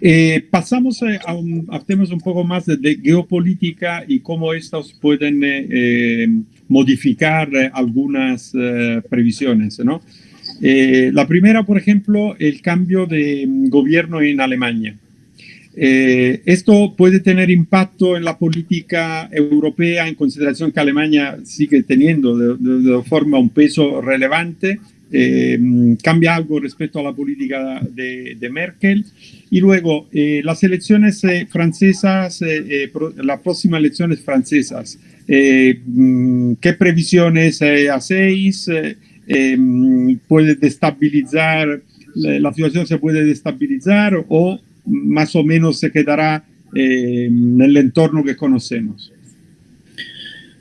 Eh, pasamos a, un, temas un poco más de, geopolítica y cómo estos pueden eh, eh, modificar algunas previsiones. ¿no? la primera, por ejemplo, el cambio de gobierno en Alemania. esto puede tener impacto en la política europea en consideración que Alemania sigue teniendo de forma un peso relevante eh, cambia algo respecto a la política de, Merkel. Y luego, eh, las elecciones eh, francesas, las próximas elecciones francesas, mm, ¿qué previsiones hacéis? ¿Puede destabilizar, la situación se puede destabilizar o más o menos se quedará en el entorno que conocemos?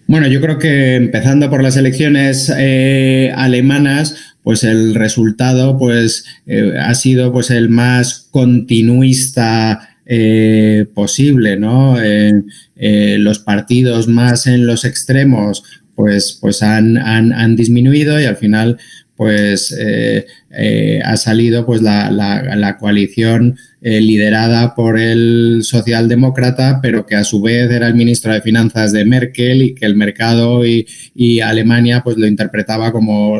Bueno, yo creo que empezando por las elecciones alemanas, pues el resultado pues, eh, ha sido pues, el más continuista eh, posible, ¿no? Eh, los partidos más en los extremos pues, pues han, han disminuido y al final pues eh, eh, ha salido pues la, coalición eh, liderada por el socialdemócrata, pero que a su vez era el ministro de Finanzas de Merkel y que el mercado y, Alemania pues lo interpretaba como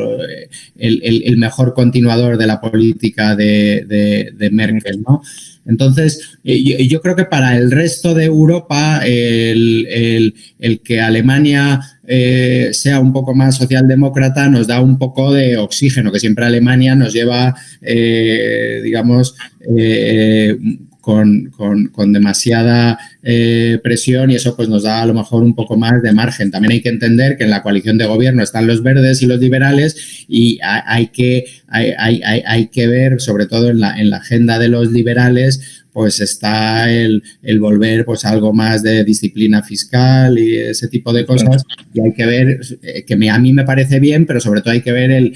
el, mejor continuador de la política de, de Merkel, ¿no? Entonces, eh, yo creo que para el resto de Europa, el, que Alemania eh, sea un poco más socialdemócrata nos da un poco de oxígeno, que siempre Alemania nos lleva, eh, digamos, con, demasiada eh, presión y eso pues nos da a lo mejor un poco más de margen. También hay que entender que en la coalición de gobierno están los verdes y los liberales y hay, que, hay, hay, que ver, sobre todo en la, en la agenda de los liberales, pues está el, volver pues algo más de disciplina fiscal y ese tipo de cosas. Y hay que ver, eh, que a mí me parece bien, pero sobre todo hay que ver el,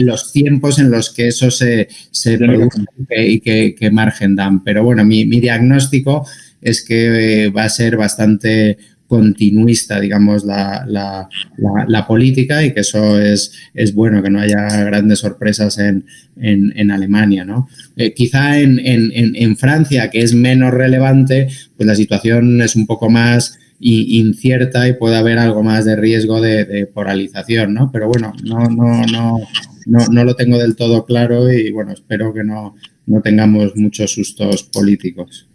los tiempos en los que eso se, se produce y qué margen dan. Pero bueno, mi, diagnóstico es que eh, va a ser bastante continuista, digamos, la, la, política y que eso es, es bueno, que no haya grandes sorpresas en, en, Alemania. ¿no? Eh, quizá en, en, Francia, que es menos relevante, pues la situación es un poco más incierta y puede haber algo más de riesgo de, polarización, ¿no? Pero bueno, no, no, no, no, no lo tengo del todo claro y bueno, espero que no, no tengamos muchos sustos políticos.